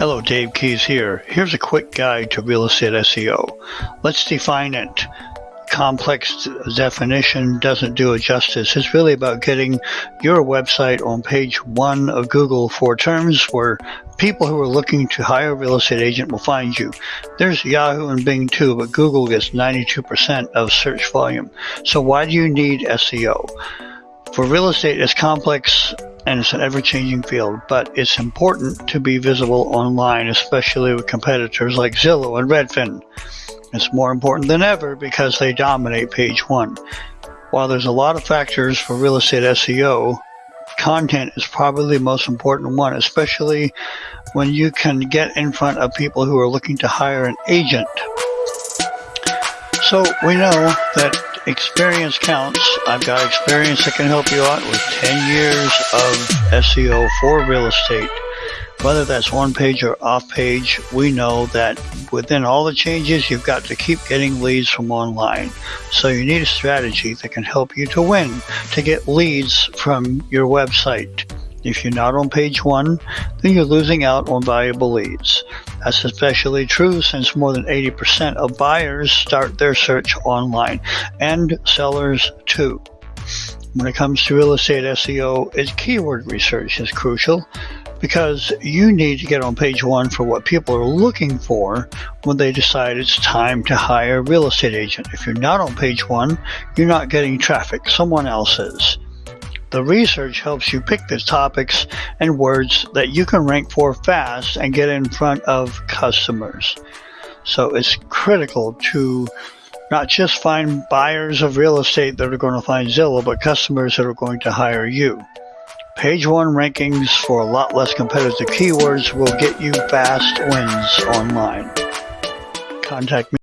Hello, Dave Keys here. Here's a quick guide to real estate SEO. Let's define it. Complex definition doesn't do it justice. It's really about getting your website on page one of Google for terms where people who are looking to hire a real estate agent will find you. There's Yahoo and Bing too, but Google gets 92% of search volume. So why do you need SEO? For real estate, it's complex and it's an ever-changing field, but it's important to be visible online, especially with competitors like Zillow and Redfin. It's more important than ever because they dominate page one. While there's a lot of factors for real estate SEO, content is probably the most important one, especially when you can get in front of people who are looking to hire an agent. So we know that experience counts. I've got experience that can help you out with 10 years of SEO for real estate. Whether that's on page or off page, we know that within all the changes, you've got to keep getting leads from online. So you need a strategy that can help you to win, to get leads from your website. If you're not on page one, then you're losing out on valuable leads. That's especially true since more than 80% of buyers start their search online and sellers too. When it comes to real estate SEO, its keyword research is crucial because you need to get on page one for what people are looking for when they decide it's time to hire a real estate agent. If you're not on page one, you're not getting traffic, someone else is. The research helps you pick the topics and words that you can rank for fast and get in front of customers. So it's critical to not just find buyers of real estate that are going to find Zillow, but customers that are going to hire you. Page one rankings for a lot less competitive keywords will get you fast wins online. Contact me.